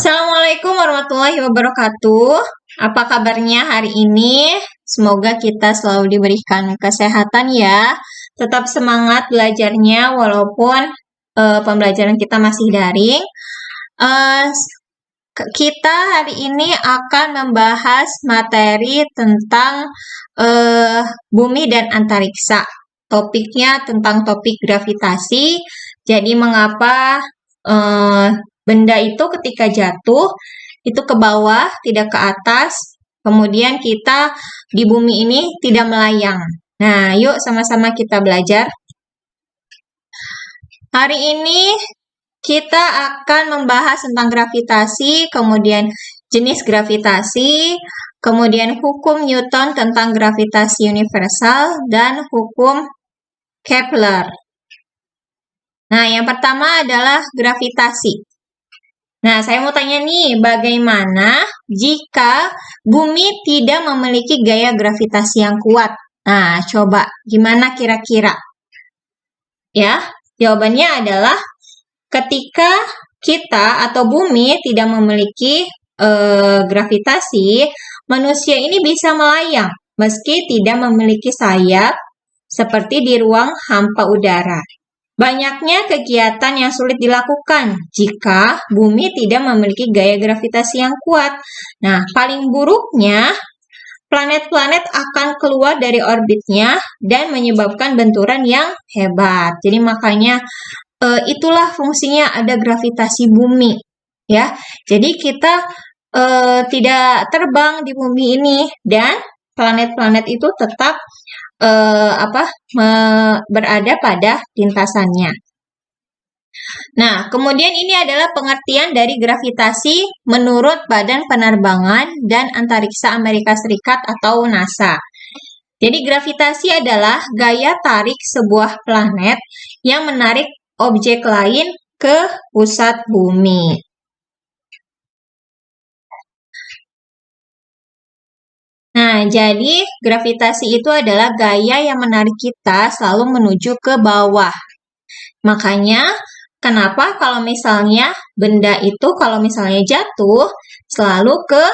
Assalamualaikum warahmatullahi wabarakatuh. Apa kabarnya hari ini? Semoga kita selalu diberikan kesehatan ya. Tetap semangat belajarnya walaupun uh, pembelajaran kita masih daring. Uh, kita hari ini akan membahas materi tentang uh, bumi dan antariksa. Topiknya tentang topik gravitasi. Jadi mengapa uh, benda itu ketika jatuh itu ke bawah, tidak ke atas. Kemudian kita di bumi ini tidak melayang. Nah, yuk sama-sama kita belajar. Hari ini kita akan membahas tentang gravitasi, kemudian jenis gravitasi, kemudian hukum Newton tentang gravitasi universal, dan hukum Kepler. Nah, yang pertama adalah gravitasi. Nah, saya mau tanya nih, bagaimana jika bumi tidak memiliki gaya gravitasi yang kuat? Nah, coba gimana kira-kira? Ya, jawabannya adalah ketika kita atau bumi tidak memiliki eh, gravitasi, manusia ini bisa melayang meski tidak memiliki sayap seperti di ruang hampa udara. Banyaknya kegiatan yang sulit dilakukan jika bumi tidak memiliki gaya gravitasi yang kuat. Nah, paling buruknya planet-planet akan keluar dari orbitnya dan menyebabkan benturan yang hebat. Jadi makanya e, itulah fungsinya ada gravitasi bumi, ya. Jadi kita e, tidak terbang di bumi ini dan planet-planet itu tetap eh, apa me, berada pada lintasannya. Nah, kemudian ini adalah pengertian dari gravitasi menurut Badan Penerbangan dan Antariksa Amerika Serikat atau NASA. Jadi gravitasi adalah gaya tarik sebuah planet yang menarik objek lain ke pusat bumi. Nah, jadi gravitasi itu adalah gaya yang menarik kita selalu menuju ke bawah. Makanya, kenapa kalau misalnya benda itu kalau misalnya jatuh selalu ke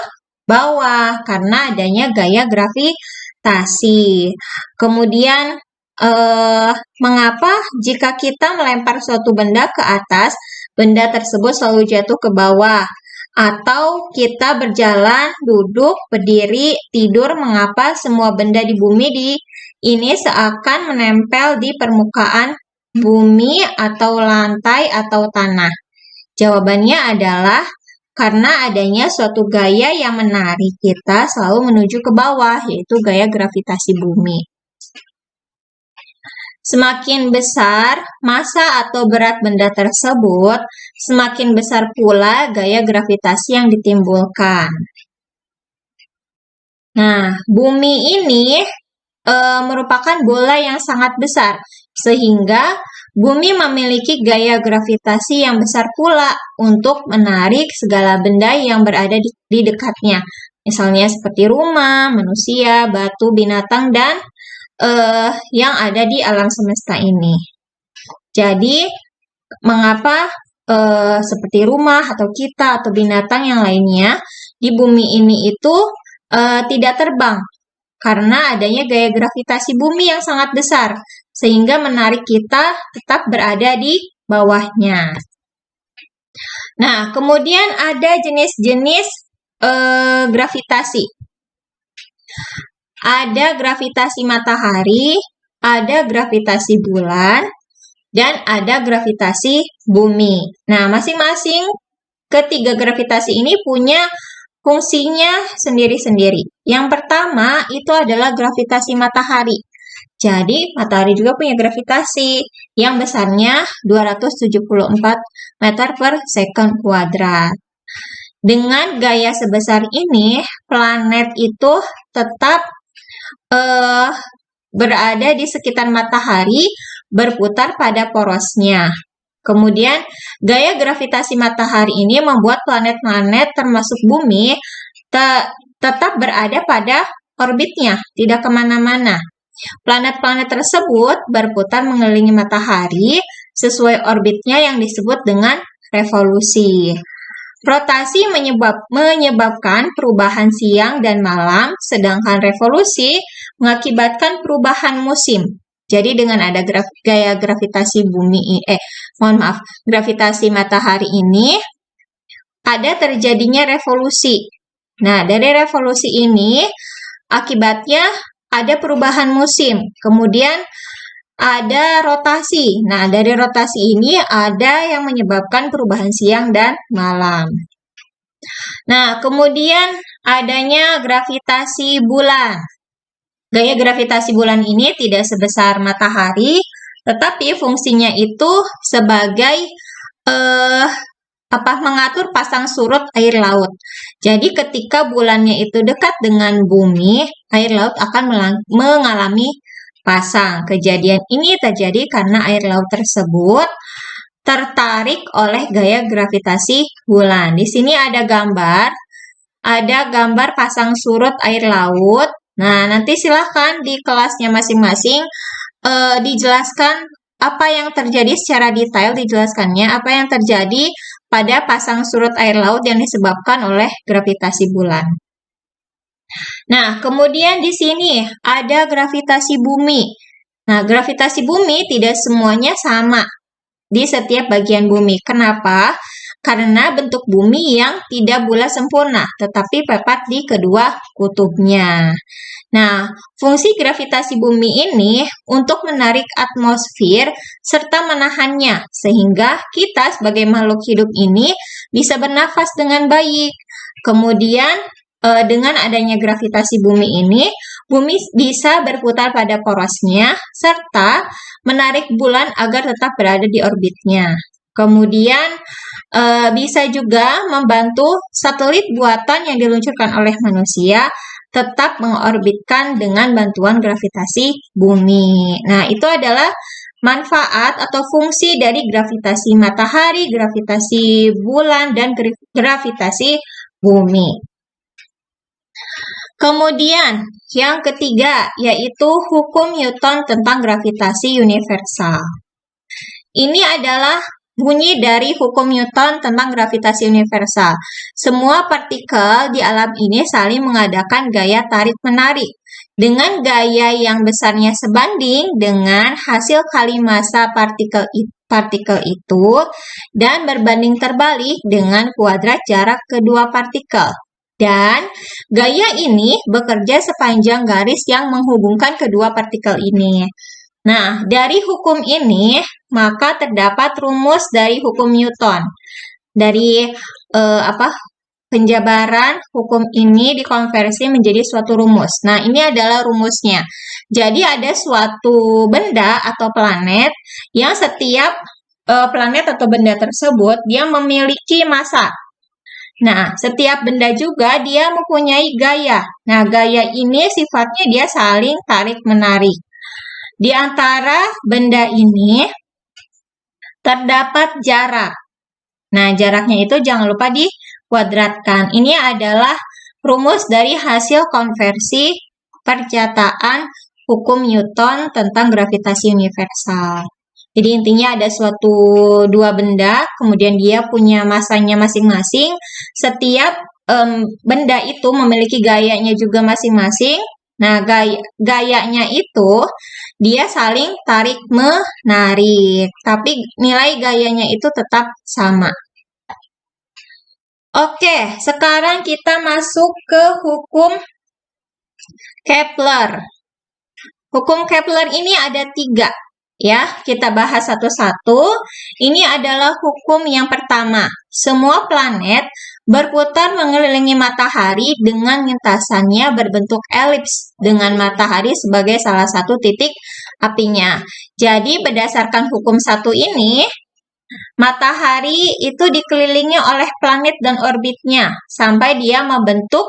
bawah karena adanya gaya gravitasi. Kemudian eh, mengapa jika kita melempar suatu benda ke atas, benda tersebut selalu jatuh ke bawah? Atau kita berjalan, duduk, berdiri, tidur, mengapa semua benda di bumi di ini seakan menempel di permukaan bumi atau lantai atau tanah? Jawabannya adalah karena adanya suatu gaya yang menarik kita selalu menuju ke bawah, yaitu gaya gravitasi bumi. Semakin besar massa atau berat benda tersebut, semakin besar pula gaya gravitasi yang ditimbulkan. Nah, bumi ini e, merupakan bola yang sangat besar, sehingga bumi memiliki gaya gravitasi yang besar pula untuk menarik segala benda yang berada di, di dekatnya. Misalnya seperti rumah, manusia, batu, binatang, dan uh, yang ada di alam semesta ini. Jadi, mengapa uh, seperti rumah atau kita atau binatang yang lainnya di bumi ini itu uh, tidak terbang? Karena adanya gaya gravitasi bumi yang sangat besar, sehingga menarik kita tetap berada di bawahnya. Nah, kemudian ada jenis-jenis uh, gravitasi ada gravitasi matahari, ada gravitasi bulan, dan ada gravitasi bumi. Nah, masing-masing ketiga gravitasi ini punya fungsinya sendiri-sendiri. Yang pertama itu adalah gravitasi matahari. Jadi, matahari juga punya gravitasi yang besarnya 274 meter per second kuadrat. Dengan gaya sebesar ini, planet itu tetap uh, berada di sekitar matahari berputar pada porosnya. Kemudian, gaya gravitasi matahari ini membuat planet-planet termasuk bumi te tetap berada pada orbitnya, tidak ke mana-mana. Planet-planet tersebut berputar mengelilingi matahari sesuai orbitnya yang disebut dengan revolusi. Rotasi menyebab, menyebabkan perubahan siang dan malam, sedangkan revolusi mengakibatkan perubahan musim. Jadi dengan ada graf, gaya gravitasi bumi, eh mohon maaf, gravitasi matahari ini, ada terjadinya revolusi. Nah, dari revolusi ini, akibatnya ada perubahan musim. Kemudian ada rotasi. Nah, dari rotasi ini ada yang menyebabkan perubahan siang dan malam. Nah, kemudian adanya gravitasi bulan. Gaya gravitasi bulan ini tidak sebesar matahari, tetapi fungsinya itu sebagai eh, apa mengatur pasang surut air laut. Jadi ketika bulannya itu dekat dengan bumi, air laut akan mengalami pasang. Kejadian ini terjadi karena air laut tersebut tertarik oleh gaya gravitasi bulan. Di sini ada gambar, ada gambar pasang surut air laut. Nah, nanti silahkan di kelasnya masing-masing eh, dijelaskan apa yang terjadi secara detail dijelaskannya, apa yang terjadi pada pasang surut air laut yang disebabkan oleh gravitasi bulan. Nah, kemudian di sini ada gravitasi bumi. Nah, gravitasi bumi tidak semuanya sama di setiap bagian bumi. Kenapa? Karena bentuk bumi yang tidak bulat sempurna, tetapi pepat di kedua kutubnya. Nah, fungsi gravitasi bumi ini untuk menarik atmosfer serta menahannya, sehingga kita sebagai makhluk hidup ini bisa bernafas dengan baik. Kemudian uh, dengan adanya gravitasi bumi ini, bumi bisa berputar pada porosnya serta menarik bulan agar tetap berada di orbitnya. Kemudian uh, bisa juga membantu satelit buatan yang diluncurkan oleh manusia tetap mengorbitkan dengan bantuan gravitasi bumi. Nah, itu adalah manfaat atau fungsi dari gravitasi matahari, gravitasi bulan, dan gravitasi bumi. Kemudian, yang ketiga yaitu hukum Newton tentang gravitasi universal. Ini adalah bunyi dari hukum Newton tentang gravitasi universal. Semua partikel di alam ini saling mengadakan gaya tarik-menarik dengan gaya yang besarnya sebanding dengan hasil kali massa partikel partikel itu dan berbanding terbalik dengan kuadrat jarak kedua partikel. Dan gaya ini bekerja sepanjang garis yang menghubungkan kedua partikel ini. Nah, dari hukum ini, maka terdapat rumus dari hukum Newton. Dari eh, apa penjabaran hukum ini dikonversi menjadi suatu rumus. Nah, ini adalah rumusnya. Jadi ada suatu benda atau planet yang setiap eh, planet atau benda tersebut dia memiliki massa Nah, setiap benda juga dia mempunyai gaya. Nah, gaya ini sifatnya dia saling tarik-menarik. Di antara benda ini terdapat jarak. Nah, jaraknya itu jangan lupa dikuadratkan. Ini adalah rumus dari hasil konversi percataan hukum Newton tentang gravitasi universal. Jadi intinya ada suatu dua benda, kemudian dia punya masanya masing-masing. Setiap um, benda itu memiliki gayanya juga masing-masing. Nah, gaya, gayanya itu dia saling tarik menarik, tapi nilai gayanya itu tetap sama. Oke, sekarang kita masuk ke hukum Kepler. Hukum Kepler ini ada tiga. Ya, kita bahas satu-satu. Ini adalah hukum yang pertama. Semua planet berputar mengelilingi matahari dengan lintasannya berbentuk elips dengan matahari sebagai salah satu titik apinya. Jadi berdasarkan hukum satu ini, matahari itu dikelilingi oleh planet dan orbitnya sampai dia membentuk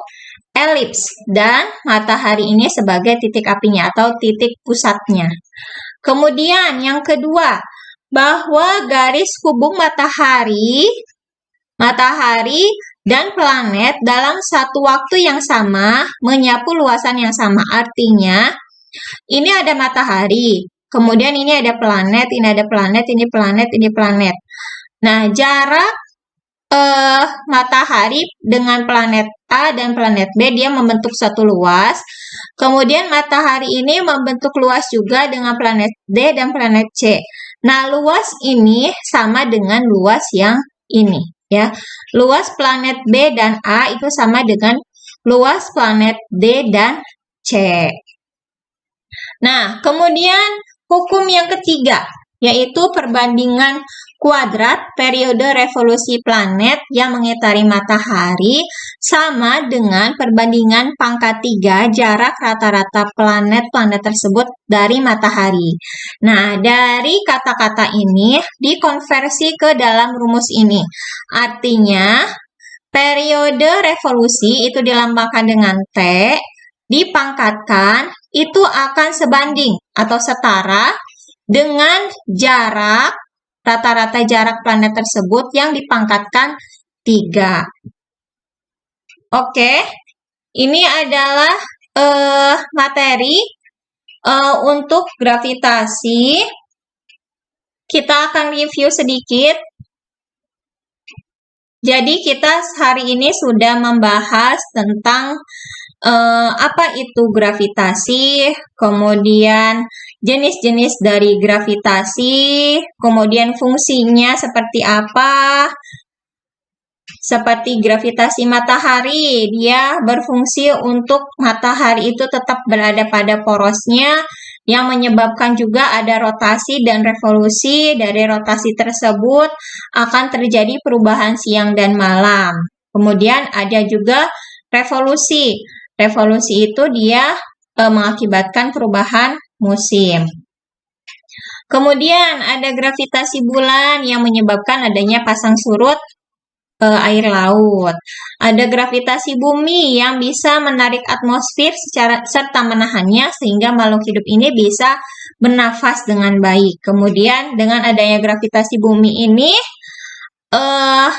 elips dan matahari ini sebagai titik apinya atau titik pusatnya. Kemudian yang kedua, bahwa garis hubung matahari, matahari dan planet dalam satu waktu yang sama menyapu luasan yang sama. Artinya, ini ada matahari, kemudian ini ada planet, ini ada planet, ini planet, ini planet. Nah, jarak mata matahari dengan planet A dan planet B dia membentuk satu luas. Kemudian matahari ini membentuk luas juga dengan planet D dan planet C. Nah, luas ini sama dengan luas yang ini ya. Luas planet B dan A itu sama dengan luas planet D dan C. Nah, kemudian hukum yang ketiga yaitu perbandingan kuadrat periode revolusi planet yang mengitari matahari sama dengan perbandingan pangkat 3 jarak rata-rata planet-planet tersebut dari matahari. Nah, dari kata-kata ini dikonversi ke dalam rumus ini. Artinya, periode revolusi itu dilambangkan dengan T, dipangkatkan itu akan sebanding atau setara dengan jarak rata-rata jarak planet tersebut yang dipangkatkan 3. Oke, ini adalah uh, materi uh, untuk gravitasi. Kita akan review sedikit. Jadi kita hari ini sudah membahas tentang uh, apa itu gravitasi, kemudian jenis-jenis dari gravitasi, kemudian fungsinya seperti apa, seperti gravitasi matahari, dia berfungsi untuk matahari itu tetap berada pada porosnya, yang menyebabkan juga ada rotasi dan revolusi. Dari rotasi tersebut akan terjadi perubahan siang dan malam. Kemudian ada juga revolusi. Revolusi itu dia e, mengakibatkan perubahan musim. Kemudian ada gravitasi bulan yang menyebabkan adanya pasang surut e, air laut. Ada gravitasi bumi yang bisa menarik atmosfer secara serta menahannya sehingga makhluk hidup ini bisa bernafas dengan baik. Kemudian dengan adanya gravitasi bumi ini eh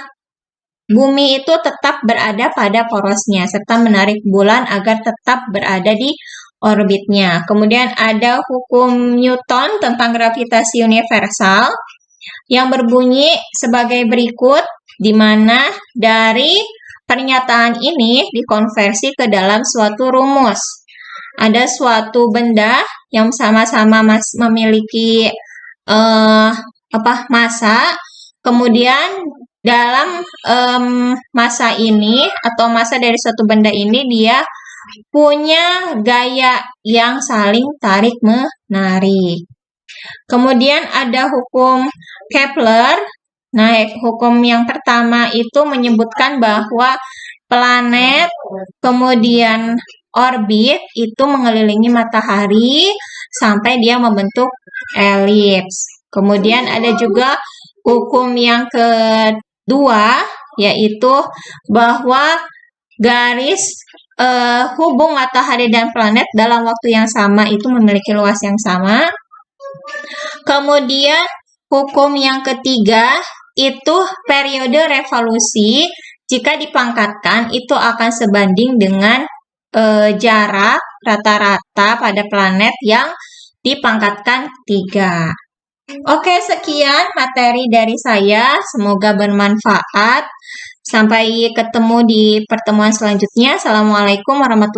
Bumi itu tetap berada pada porosnya serta menarik bulan agar tetap berada di orbitnya. Kemudian ada hukum Newton tentang gravitasi universal yang berbunyi sebagai berikut di mana dari pernyataan ini dikonversi ke dalam suatu rumus. Ada suatu benda yang sama-sama memiliki uh, apa massa, kemudian dalam um, masa ini atau masa dari suatu benda ini dia punya gaya yang saling tarik menarik. Kemudian ada hukum Kepler. Nah, hukum yang pertama itu menyebutkan bahwa planet kemudian orbit itu mengelilingi matahari sampai dia membentuk elips. Kemudian ada juga hukum yang ke Dua, yaitu bahwa garis uh, hubung matahari dan planet dalam waktu yang sama itu memiliki luas yang sama. Kemudian hukum yang ketiga itu periode revolusi jika dipangkatkan itu akan sebanding dengan uh, jarak rata-rata pada planet yang dipangkatkan tiga. Oke, sekian materi dari saya. Semoga bermanfaat. Sampai ketemu di pertemuan selanjutnya. Assalamualaikum warahmatullahi